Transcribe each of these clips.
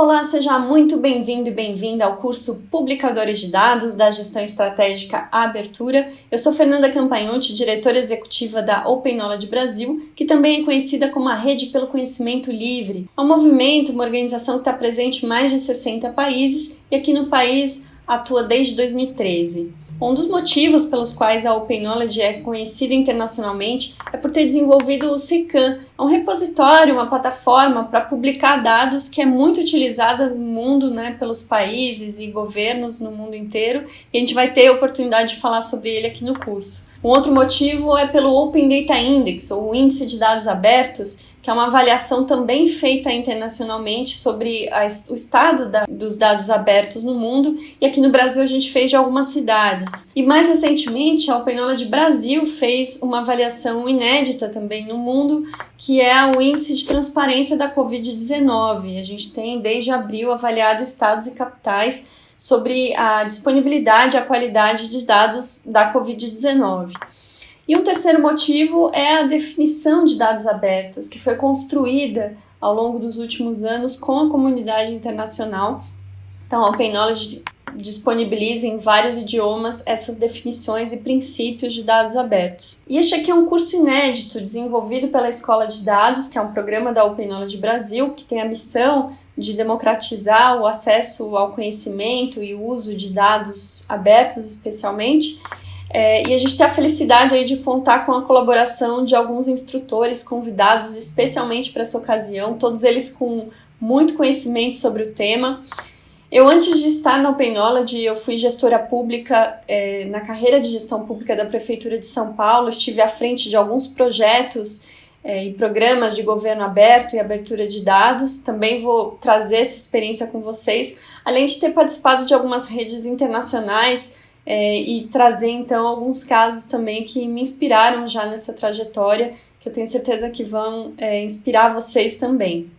Olá, seja muito bem-vindo e bem-vinda ao curso Publicadores de Dados da Gestão Estratégica Abertura. Eu sou Fernanda Campagnotti, diretora executiva da Open Knowledge Brasil, que também é conhecida como a Rede pelo Conhecimento Livre. É um movimento, uma organização que está presente em mais de 60 países e aqui no país atua desde 2013. Um dos motivos pelos quais a Open Knowledge é conhecida internacionalmente é por ter desenvolvido o SECAM, um repositório, uma plataforma para publicar dados que é muito utilizada no mundo, né, pelos países e governos no mundo inteiro, e a gente vai ter a oportunidade de falar sobre ele aqui no curso. Um outro motivo é pelo Open Data Index, ou Índice de Dados Abertos, que é uma avaliação também feita internacionalmente sobre a, o estado da, dos dados abertos no mundo, e aqui no Brasil a gente fez de algumas cidades. E mais recentemente, a Open Knowledge Brasil fez uma avaliação inédita também no mundo, que é o Índice de Transparência da Covid-19. A gente tem desde abril avaliado estados e capitais sobre a disponibilidade e a qualidade de dados da Covid-19. E um terceiro motivo é a definição de dados abertos, que foi construída ao longo dos últimos anos com a comunidade internacional. Então, a Open Knowledge disponibiliza em vários idiomas essas definições e princípios de dados abertos. E este aqui é um curso inédito desenvolvido pela Escola de Dados, que é um programa da Open Knowledge Brasil, que tem a missão de democratizar o acesso ao conhecimento e o uso de dados abertos, especialmente. É, e a gente tem a felicidade aí de contar com a colaboração de alguns instrutores convidados especialmente para essa ocasião, todos eles com muito conhecimento sobre o tema. Eu, antes de estar na Open Knowledge, eu fui gestora pública é, na carreira de gestão pública da Prefeitura de São Paulo, estive à frente de alguns projetos é, e programas de governo aberto e abertura de dados. Também vou trazer essa experiência com vocês, além de ter participado de algumas redes internacionais é, e trazer então alguns casos também que me inspiraram já nessa trajetória, que eu tenho certeza que vão inspirar vocês também.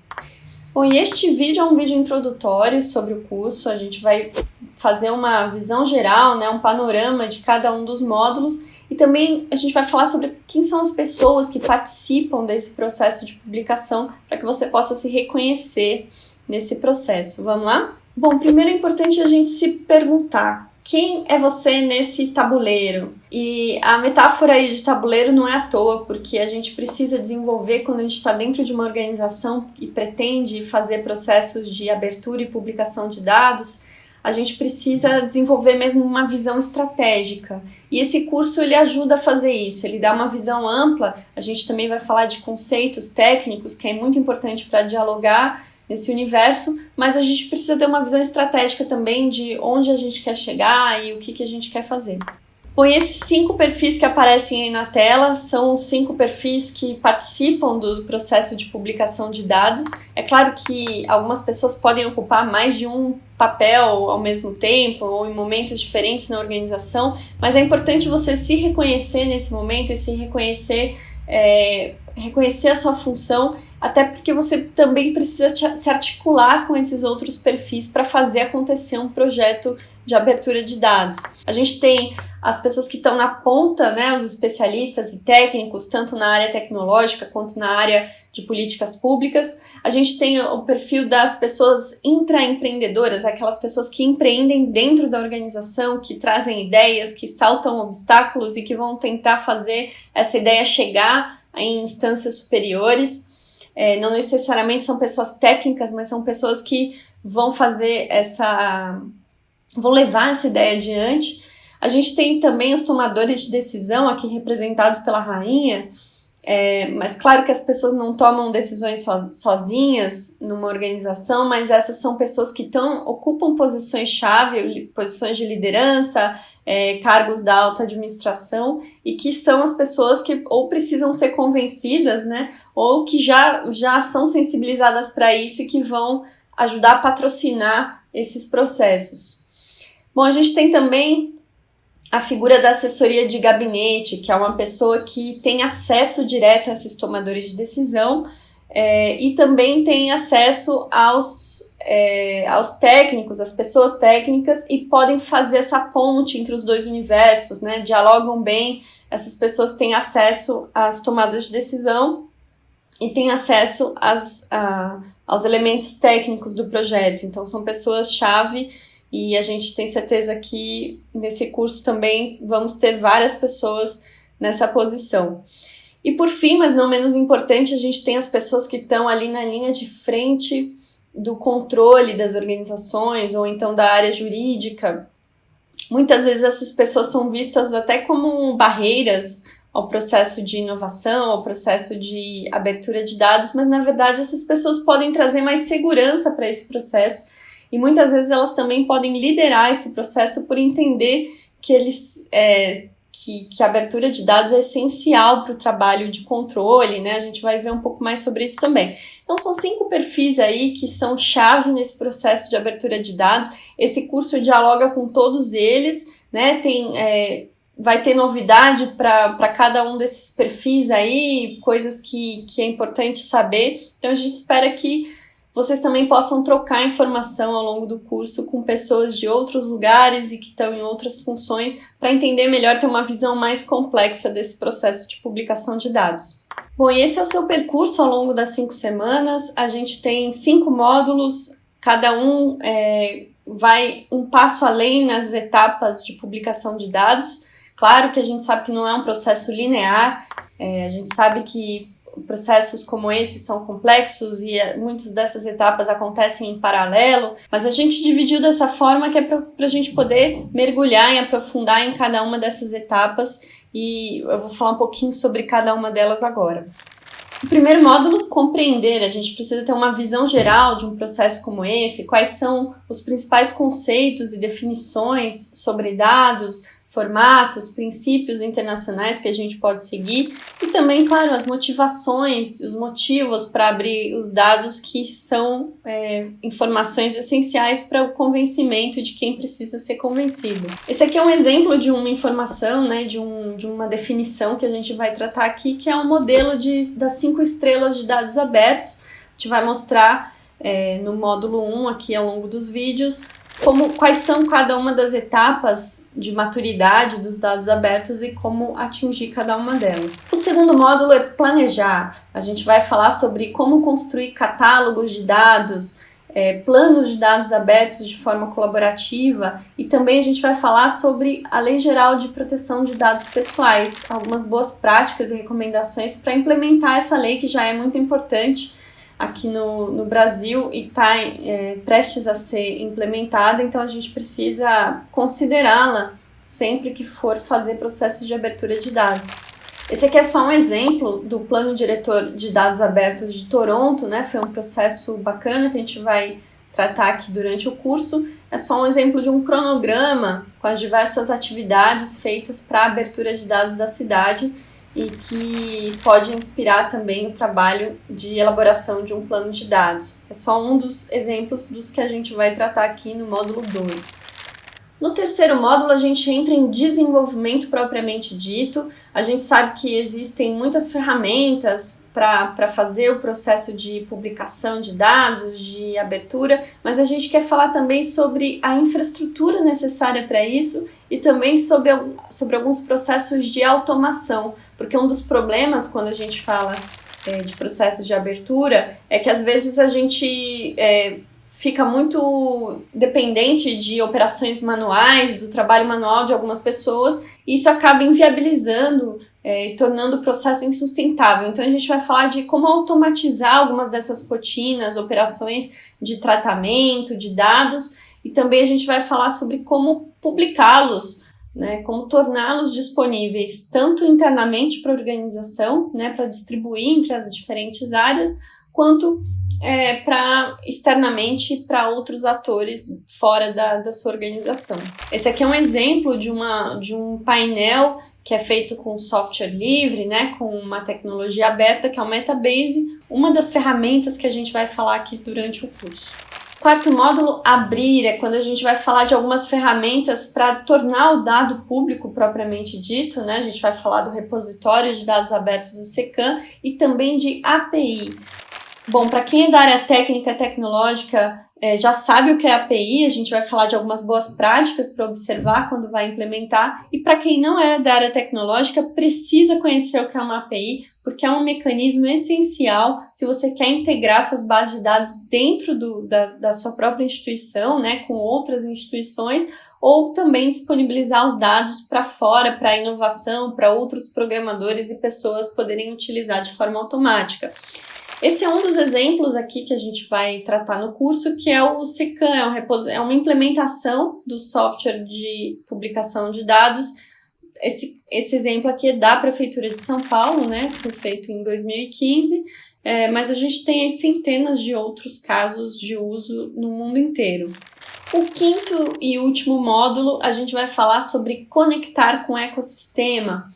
Bom, e este vídeo é um vídeo introdutório sobre o curso, a gente vai fazer uma visão geral, né, um panorama de cada um dos módulos e também a gente vai falar sobre quem são as pessoas que participam desse processo de publicação para que você possa se reconhecer nesse processo. Vamos lá? Bom, primeiro é importante a gente se perguntar quem é você nesse tabuleiro? E a metáfora aí de tabuleiro não é à toa, porque a gente precisa desenvolver quando a gente está dentro de uma organização e pretende fazer processos de abertura e publicação de dados, a gente precisa desenvolver mesmo uma visão estratégica. E esse curso ele ajuda a fazer isso, ele dá uma visão ampla. A gente também vai falar de conceitos técnicos, que é muito importante para dialogar nesse universo, mas a gente precisa ter uma visão estratégica também de onde a gente quer chegar e o que, que a gente quer fazer. Bom, esses cinco perfis que aparecem aí na tela são os cinco perfis que participam do processo de publicação de dados. É claro que algumas pessoas podem ocupar mais de um papel ao mesmo tempo ou em momentos diferentes na organização, mas é importante você se reconhecer nesse momento e se reconhecer, é, reconhecer a sua função até porque você também precisa se articular com esses outros perfis para fazer acontecer um projeto de abertura de dados. A gente tem as pessoas que estão na ponta, né, os especialistas e técnicos, tanto na área tecnológica quanto na área de políticas públicas. A gente tem o perfil das pessoas intraempreendedoras, aquelas pessoas que empreendem dentro da organização, que trazem ideias, que saltam obstáculos e que vão tentar fazer essa ideia chegar em instâncias superiores. É, não necessariamente são pessoas técnicas, mas são pessoas que vão fazer essa. vão levar essa ideia adiante. A gente tem também os tomadores de decisão, aqui representados pela rainha, é, mas claro que as pessoas não tomam decisões sozinhas numa organização, mas essas são pessoas que tão, ocupam posições-chave, posições de liderança, é, cargos da alta administração, e que são as pessoas que ou precisam ser convencidas, né, ou que já, já são sensibilizadas para isso e que vão ajudar a patrocinar esses processos. Bom, a gente tem também a figura da assessoria de gabinete, que é uma pessoa que tem acesso direto a esses tomadores de decisão é, e também tem acesso aos, é, aos técnicos, às pessoas técnicas e podem fazer essa ponte entre os dois universos, né? Dialogam bem, essas pessoas têm acesso às tomadas de decisão e tem acesso às, a, aos elementos técnicos do projeto. Então, são pessoas-chave e a gente tem certeza que nesse curso também vamos ter várias pessoas nessa posição. E por fim, mas não menos importante, a gente tem as pessoas que estão ali na linha de frente do controle das organizações ou então da área jurídica. Muitas vezes essas pessoas são vistas até como barreiras ao processo de inovação, ao processo de abertura de dados, mas na verdade essas pessoas podem trazer mais segurança para esse processo e muitas vezes elas também podem liderar esse processo por entender que eles é, que, que a abertura de dados é essencial para o trabalho de controle, né? A gente vai ver um pouco mais sobre isso também. Então, são cinco perfis aí que são chave nesse processo de abertura de dados. Esse curso dialoga com todos eles, né? Tem. É, vai ter novidade para cada um desses perfis aí, coisas que, que é importante saber. Então, a gente espera que vocês também possam trocar informação ao longo do curso com pessoas de outros lugares e que estão em outras funções para entender melhor, ter uma visão mais complexa desse processo de publicação de dados. Bom, e esse é o seu percurso ao longo das cinco semanas. A gente tem cinco módulos, cada um é, vai um passo além nas etapas de publicação de dados. Claro que a gente sabe que não é um processo linear, é, a gente sabe que processos como esse são complexos e eh, muitas dessas etapas acontecem em paralelo, mas a gente dividiu dessa forma que é para a gente poder mergulhar e aprofundar em cada uma dessas etapas e eu vou falar um pouquinho sobre cada uma delas agora. O primeiro módulo, compreender. A gente precisa ter uma visão geral de um processo como esse, quais são os principais conceitos e definições sobre dados, formatos, princípios internacionais que a gente pode seguir e também, claro, as motivações, os motivos para abrir os dados que são é, informações essenciais para o convencimento de quem precisa ser convencido. Esse aqui é um exemplo de uma informação, né, de, um, de uma definição que a gente vai tratar aqui, que é um modelo de, das cinco estrelas de dados abertos. A gente vai mostrar é, no módulo 1 aqui ao longo dos vídeos como quais são cada uma das etapas de maturidade dos dados abertos e como atingir cada uma delas. O segundo módulo é planejar. A gente vai falar sobre como construir catálogos de dados, é, planos de dados abertos de forma colaborativa e também a gente vai falar sobre a Lei Geral de Proteção de Dados Pessoais, algumas boas práticas e recomendações para implementar essa lei que já é muito importante aqui no, no Brasil e está é, prestes a ser implementada, então a gente precisa considerá-la sempre que for fazer processos de abertura de dados. Esse aqui é só um exemplo do plano diretor de dados abertos de Toronto, né? Foi um processo bacana que a gente vai tratar aqui durante o curso. É só um exemplo de um cronograma com as diversas atividades feitas para a abertura de dados da cidade e que pode inspirar também o trabalho de elaboração de um plano de dados. É só um dos exemplos dos que a gente vai tratar aqui no módulo 2. No terceiro módulo, a gente entra em desenvolvimento propriamente dito. A gente sabe que existem muitas ferramentas para fazer o processo de publicação de dados, de abertura, mas a gente quer falar também sobre a infraestrutura necessária para isso e também sobre, sobre alguns processos de automação, porque um dos problemas quando a gente fala é, de processos de abertura é que às vezes a gente é, fica muito dependente de operações manuais, do trabalho manual de algumas pessoas, e isso acaba inviabilizando é, e tornando o processo insustentável. Então a gente vai falar de como automatizar algumas dessas rotinas, operações de tratamento, de dados, e também a gente vai falar sobre como publicá-los. Né, como torná-los disponíveis tanto internamente para a organização, né, para distribuir entre as diferentes áreas, quanto é, para externamente para outros atores fora da, da sua organização. Esse aqui é um exemplo de, uma, de um painel que é feito com software livre, né, com uma tecnologia aberta, que é o Metabase, uma das ferramentas que a gente vai falar aqui durante o curso. Quarto módulo, abrir, é quando a gente vai falar de algumas ferramentas para tornar o dado público propriamente dito, né? A gente vai falar do repositório de dados abertos do SECAM e também de API. Bom, para quem é da área técnica tecnológica, é, já sabe o que é API, a gente vai falar de algumas boas práticas para observar quando vai implementar. E para quem não é da área tecnológica, precisa conhecer o que é uma API, porque é um mecanismo essencial se você quer integrar suas bases de dados dentro do, da, da sua própria instituição, né, com outras instituições, ou também disponibilizar os dados para fora, para inovação, para outros programadores e pessoas poderem utilizar de forma automática. Esse é um dos exemplos aqui que a gente vai tratar no curso, que é o SECAM, é, é uma implementação do software de publicação de dados. Esse, esse exemplo aqui é da Prefeitura de São Paulo, né? Foi feito em 2015, é, mas a gente tem centenas de outros casos de uso no mundo inteiro. O quinto e último módulo, a gente vai falar sobre conectar com o ecossistema.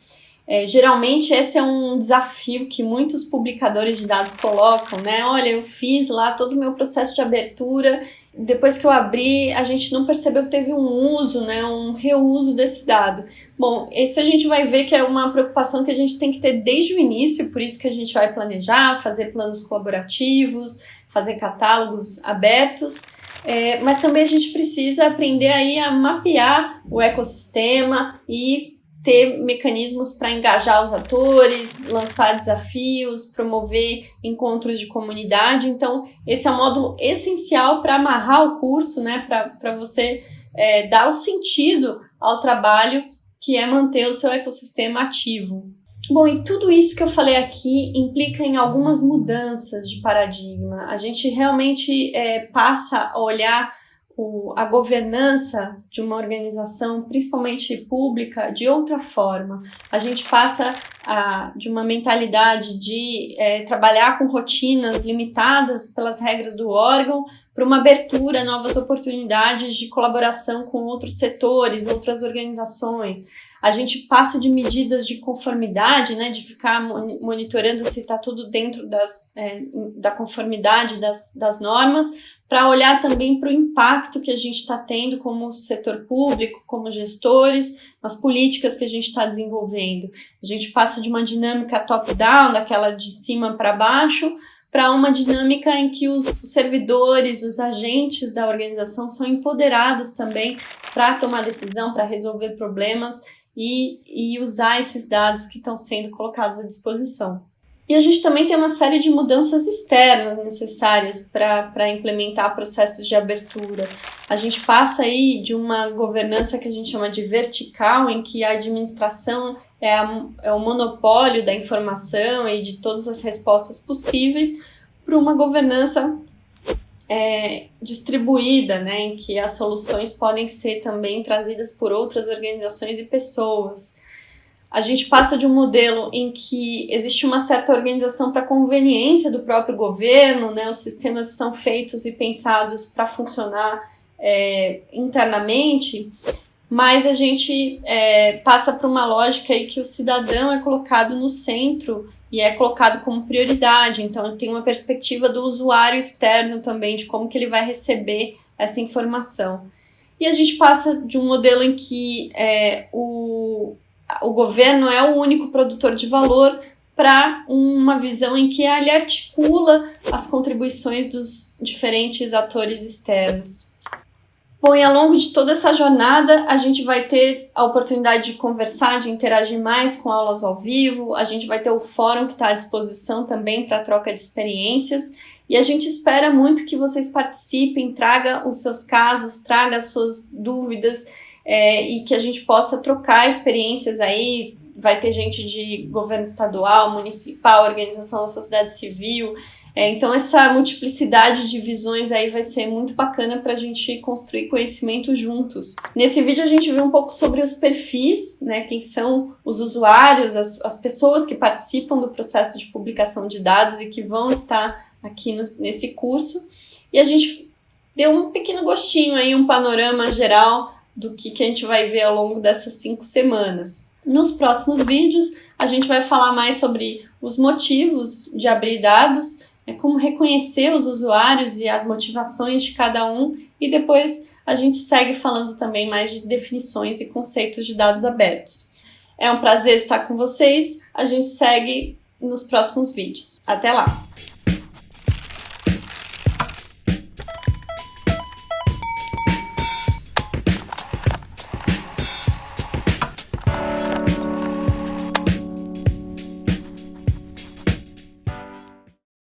É, geralmente esse é um desafio que muitos publicadores de dados colocam, né? Olha, eu fiz lá todo o meu processo de abertura, depois que eu abri, a gente não percebeu que teve um uso, né, um reuso desse dado. Bom, esse a gente vai ver que é uma preocupação que a gente tem que ter desde o início, por isso que a gente vai planejar, fazer planos colaborativos, fazer catálogos abertos, é, mas também a gente precisa aprender aí a mapear o ecossistema e ter mecanismos para engajar os atores, lançar desafios, promover encontros de comunidade. Então, esse é um módulo essencial para amarrar o curso, né? Para você é, dar o sentido ao trabalho que é manter o seu ecossistema ativo. Bom, e tudo isso que eu falei aqui implica em algumas mudanças de paradigma. A gente realmente é, passa a olhar o, a governança de uma organização, principalmente pública, de outra forma. A gente passa a, de uma mentalidade de é, trabalhar com rotinas limitadas pelas regras do órgão para uma abertura a novas oportunidades de colaboração com outros setores, outras organizações a gente passa de medidas de conformidade, né, de ficar monitorando se está tudo dentro das, é, da conformidade das, das normas, para olhar também para o impacto que a gente está tendo como setor público, como gestores, nas políticas que a gente está desenvolvendo. A gente passa de uma dinâmica top-down, daquela de cima para baixo, para uma dinâmica em que os servidores, os agentes da organização são empoderados também para tomar decisão, para resolver problemas e, e usar esses dados que estão sendo colocados à disposição. E a gente também tem uma série de mudanças externas necessárias para implementar processos de abertura. A gente passa aí de uma governança que a gente chama de vertical, em que a administração é, a, é o monopólio da informação e de todas as respostas possíveis, para uma governança é, distribuída, né, em que as soluções podem ser também trazidas por outras organizações e pessoas. A gente passa de um modelo em que existe uma certa organização para conveniência do próprio governo, né, os sistemas são feitos e pensados para funcionar é, internamente, mas a gente é, passa para uma lógica em que o cidadão é colocado no centro e é colocado como prioridade. Então, tem uma perspectiva do usuário externo também, de como que ele vai receber essa informação. E a gente passa de um modelo em que é, o, o governo é o único produtor de valor para uma visão em que ele articula as contribuições dos diferentes atores externos. Bom, e ao longo de toda essa jornada, a gente vai ter a oportunidade de conversar, de interagir mais com aulas ao vivo, a gente vai ter o fórum que está à disposição também para troca de experiências. E a gente espera muito que vocês participem, traga os seus casos, traga as suas dúvidas é, e que a gente possa trocar experiências aí. Vai ter gente de governo estadual, municipal, organização da sociedade civil, é, então, essa multiplicidade de visões aí vai ser muito bacana para a gente construir conhecimento juntos. Nesse vídeo, a gente viu um pouco sobre os perfis, né? Quem são os usuários, as, as pessoas que participam do processo de publicação de dados e que vão estar aqui no, nesse curso. E a gente deu um pequeno gostinho aí, um panorama geral do que, que a gente vai ver ao longo dessas cinco semanas. Nos próximos vídeos, a gente vai falar mais sobre os motivos de abrir dados é como reconhecer os usuários e as motivações de cada um, e depois a gente segue falando também mais de definições e conceitos de dados abertos. É um prazer estar com vocês, a gente segue nos próximos vídeos. Até lá!